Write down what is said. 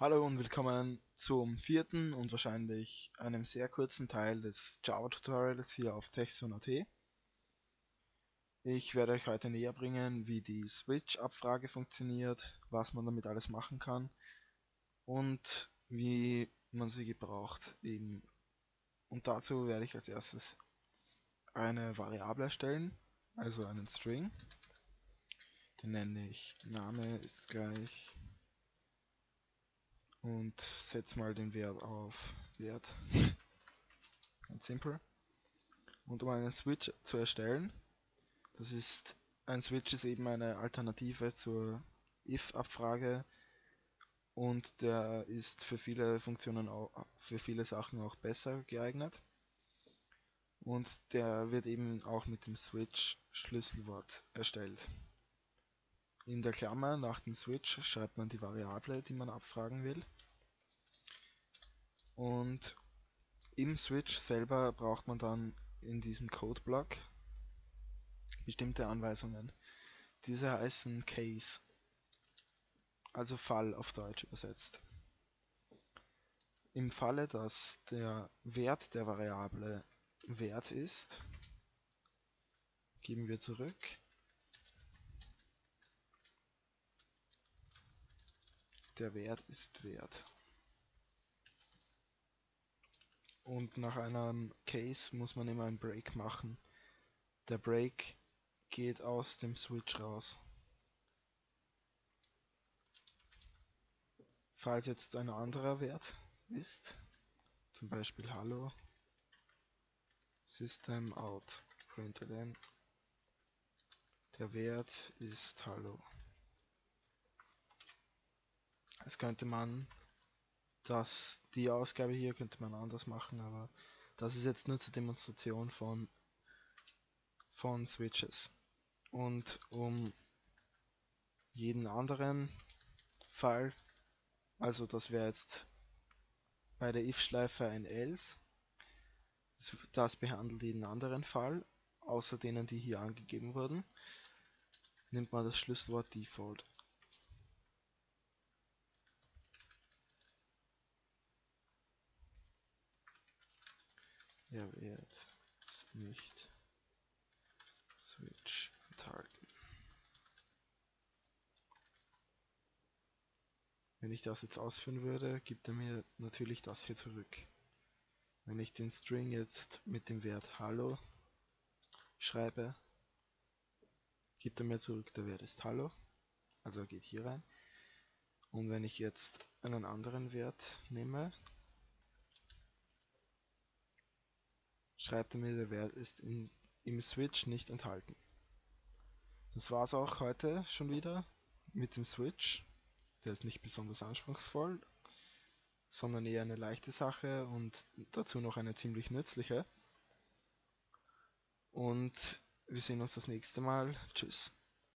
Hallo und willkommen zum vierten und wahrscheinlich einem sehr kurzen Teil des Java Tutorials hier auf Techson.at. Ich werde euch heute näher bringen, wie die Switch-Abfrage funktioniert, was man damit alles machen kann und wie man sie gebraucht. Eben. Und dazu werde ich als erstes eine Variable erstellen, also einen String. Den nenne ich Name ist gleich und setze mal den Wert auf Wert. Ganz simpel. Und um einen Switch zu erstellen, das ist ein Switch ist eben eine Alternative zur if-Abfrage und der ist für viele Funktionen auch, für viele Sachen auch besser geeignet. Und der wird eben auch mit dem Switch Schlüsselwort erstellt. In der Klammer nach dem Switch schreibt man die Variable, die man abfragen will. Und im Switch selber braucht man dann in diesem Codeblock bestimmte Anweisungen. Diese heißen Case, also Fall auf Deutsch übersetzt. Im Falle, dass der Wert der Variable Wert ist, geben wir zurück der Wert ist Wert. Und nach einem Case muss man immer einen Break machen. Der Break geht aus dem Switch raus. Falls jetzt ein anderer Wert ist, zum Beispiel Hallo, System out println, der Wert ist Hallo. Jetzt könnte man das, die Ausgabe hier könnte man anders machen, aber das ist jetzt nur zur Demonstration von, von Switches. Und um jeden anderen Fall, also das wäre jetzt bei der if-Schleife ein else, das behandelt jeden anderen Fall, außer denen, die hier angegeben wurden, nimmt man das Schlüsselwort Default. Wert ist nicht Switch enthalten. Wenn ich das jetzt ausführen würde, gibt er mir natürlich das hier zurück. Wenn ich den String jetzt mit dem Wert Hallo schreibe, gibt er mir zurück, der Wert ist Hallo. Also er geht hier rein. Und wenn ich jetzt einen anderen Wert nehme, schreibt er mir, der Wert ist in, im Switch nicht enthalten. Das war's auch heute schon wieder mit dem Switch. Der ist nicht besonders anspruchsvoll, sondern eher eine leichte Sache und dazu noch eine ziemlich nützliche. Und wir sehen uns das nächste Mal. Tschüss.